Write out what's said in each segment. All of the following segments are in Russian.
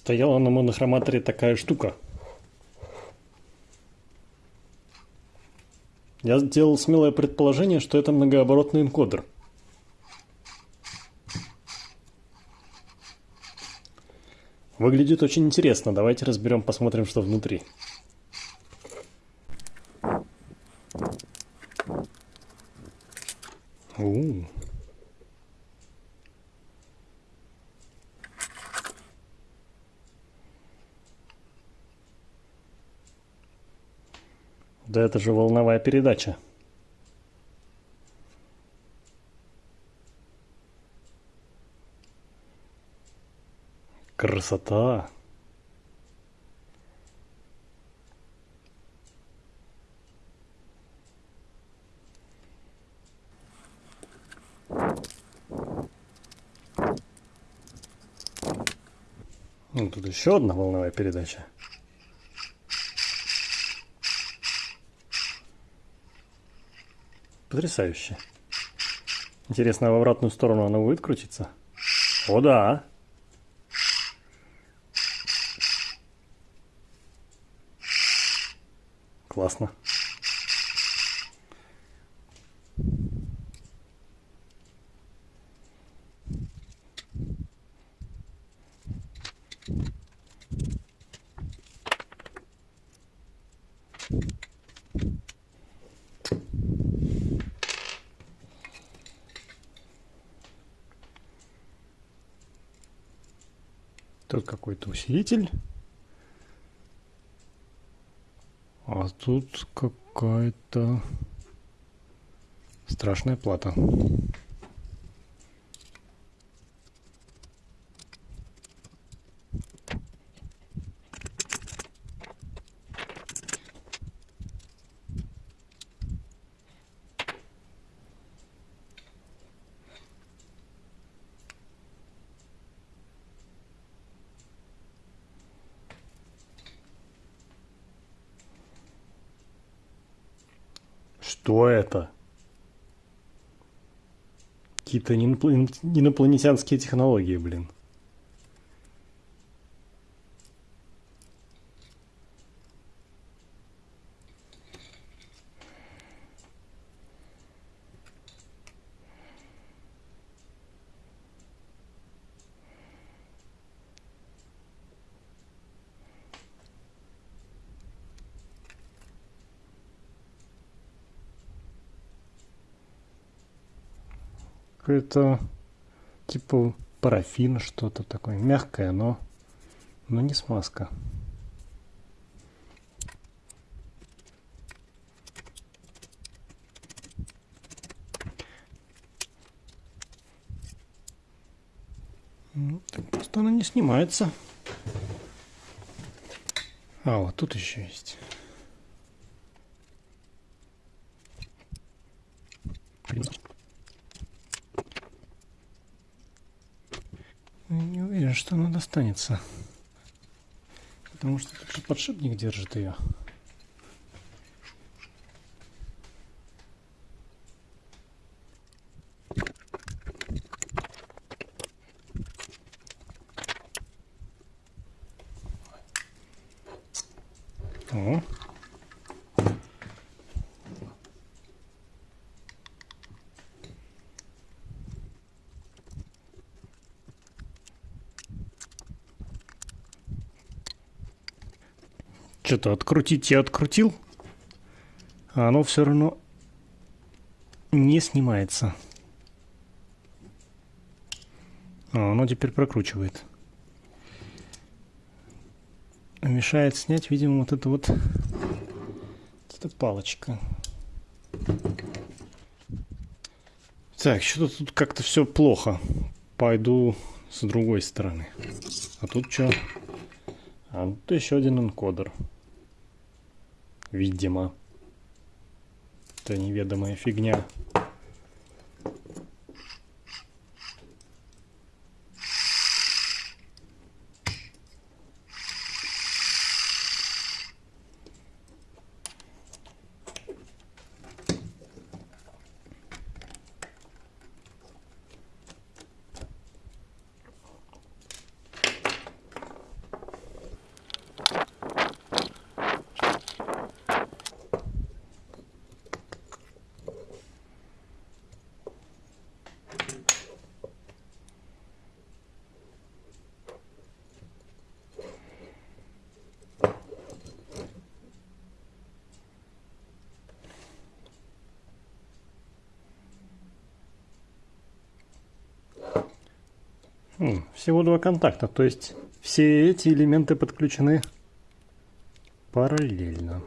Стояла на монохроматоре такая штука. Я сделал смелое предположение, что это многооборотный энкодер. Выглядит очень интересно. Давайте разберем, посмотрим, что внутри. У Да это же волновая передача. Красота. Ну, тут еще одна волновая передача. Потрясающе. Интересно, а в обратную сторону она будет крутиться? О, да. Классно. Тут какой-то усилитель. А тут какая-то страшная плата. Что это? Какие-то инопланетянские технологии, блин. Какое-то типа парафин, что-то такое мягкое, но, но не смазка. Ну, так просто она не снимается. А, вот тут еще есть. Не уверен, что она достанется. Потому что подшипник держит ее. О. Что-то открутить я открутил, а оно все равно не снимается. А, оно теперь прокручивает. Мешает снять, видимо, вот это вот, вот эта палочка. Так, что-то тут как-то все плохо. Пойду с другой стороны. А тут что? А тут еще один энкодер. Видимо. Это неведомая фигня. Всего два контакта, то есть все эти элементы подключены параллельно.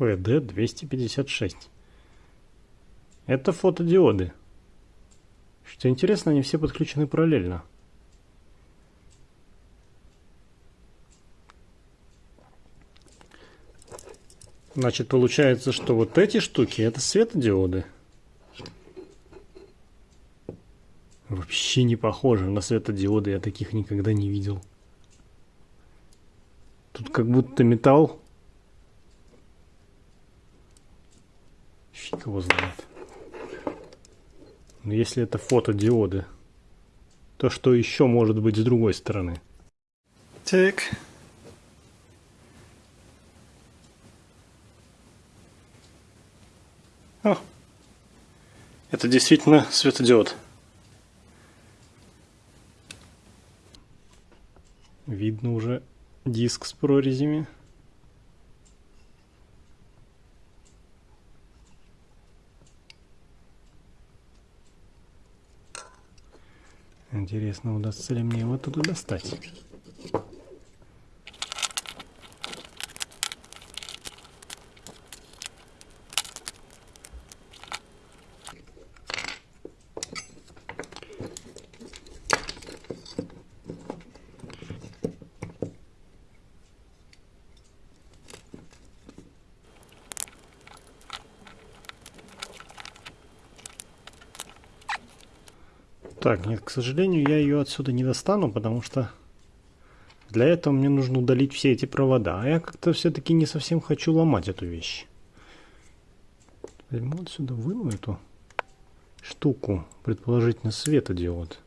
FD256. Это фотодиоды. Что интересно, они все подключены параллельно. Значит, получается, что вот эти штуки это светодиоды. Вообще не похоже на светодиоды, я таких никогда не видел. Тут как будто металл его знает. Но если это фотодиоды, то что еще может быть с другой стороны? Так. О, это действительно светодиод. Видно уже диск с прорезями. Интересно, удастся ли мне его туда достать. Так, нет, к сожалению, я ее отсюда не достану, потому что для этого мне нужно удалить все эти провода. А я как-то все-таки не совсем хочу ломать эту вещь. Возьму отсюда, выну эту штуку, предположительно светодиод.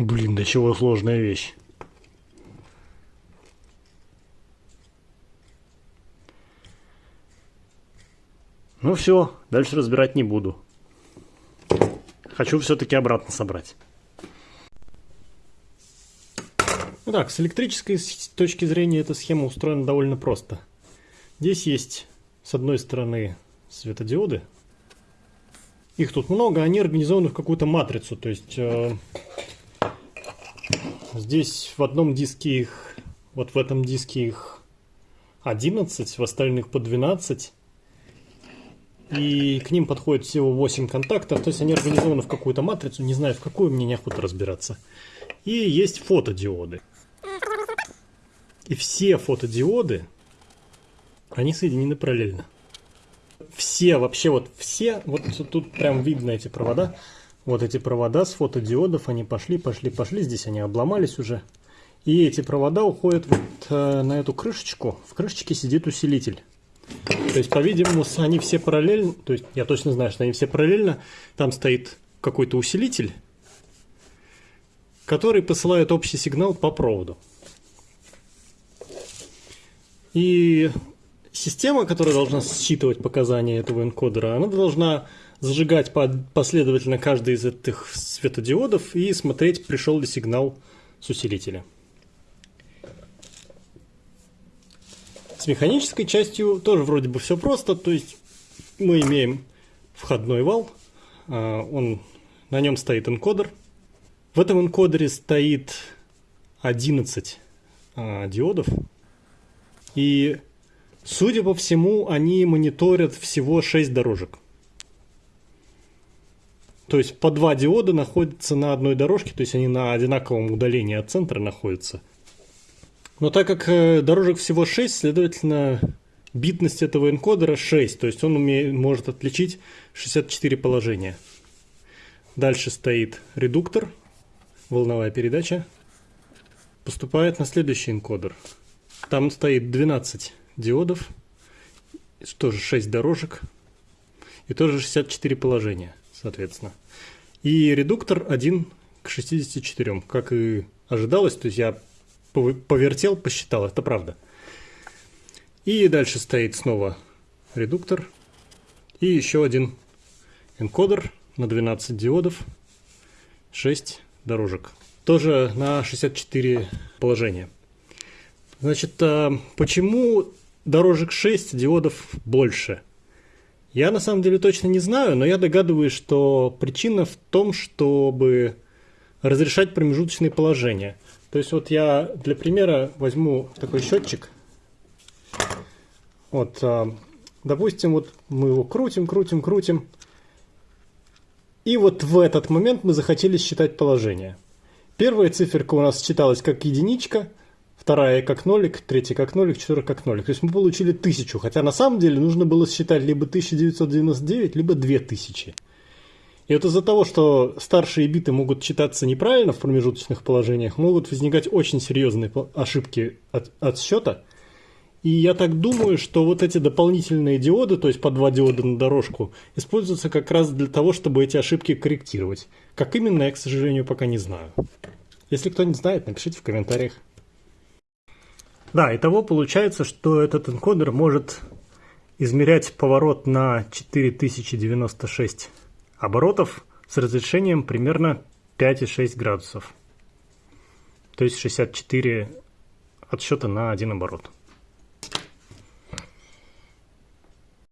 Блин, до чего сложная вещь. Ну все, дальше разбирать не буду. Хочу все-таки обратно собрать. Итак, с электрической точки зрения эта схема устроена довольно просто. Здесь есть с одной стороны светодиоды. Их тут много, они организованы в какую-то матрицу. То есть э, Здесь в одном диске их, вот в этом диске их 11, в остальных по 12. И к ним подходит всего 8 контактов, то есть они организованы в какую-то матрицу, не знаю в какую, мне неохота разбираться. И есть фотодиоды. И все фотодиоды, они соединены параллельно. Все, вообще вот все, вот тут прям видно эти провода, вот эти провода с фотодиодов, они пошли, пошли, пошли. Здесь они обломались уже. И эти провода уходят вот э, на эту крышечку. В крышечке сидит усилитель. То есть, по-видимому, они все параллельно. То есть, я точно знаю, что они все параллельно. Там стоит какой-то усилитель, который посылает общий сигнал по проводу. И система, которая должна считывать показания этого энкодера, она должна зажигать последовательно каждый из этих светодиодов и смотреть, пришел ли сигнал с усилителя. С механической частью тоже вроде бы все просто, то есть мы имеем входной вал, а, он, на нем стоит энкодер. В этом энкодере стоит 11 а, диодов, и судя по всему, они мониторят всего 6 дорожек. То есть по два диода находятся на одной дорожке, то есть они на одинаковом удалении от центра находятся. Но так как э, дорожек всего 6, следовательно, битность этого энкодера 6, то есть он умеет, может отличить 64 положения. Дальше стоит редуктор, волновая передача. Поступает на следующий энкодер. Там стоит 12 диодов, тоже 6 дорожек и тоже 64 положения, соответственно. И редуктор 1 к 64, как и ожидалось, то есть я повертел, посчитал, это правда. И дальше стоит снова редуктор и еще один энкодер на 12 диодов, 6 дорожек. Тоже на 64 положения. Значит, а почему дорожек 6, диодов больше? Я на самом деле точно не знаю, но я догадываюсь, что причина в том, чтобы разрешать промежуточные положения. То есть вот я для примера возьму такой счетчик. Вот, а, допустим, вот мы его крутим, крутим, крутим. И вот в этот момент мы захотели считать положение. Первая циферка у нас считалась как единичка, вторая как нолик, третья как нолик, четвертая как нолик. То есть мы получили тысячу, хотя на самом деле нужно было считать либо 1999, либо 2000. И вот из-за того, что старшие биты могут читаться неправильно в промежуточных положениях, могут возникать очень серьезные ошибки от, от. И я так думаю, что вот эти дополнительные диоды, то есть по два диода на дорожку, используются как раз для того, чтобы эти ошибки корректировать. Как именно, я, к сожалению, пока не знаю. Если кто не знает, напишите в комментариях. Да, итого получается, что этот энкодер может измерять поворот на 4096 оборотов с разрешением примерно 5,6 градусов. То есть 64 отсчета на один оборот.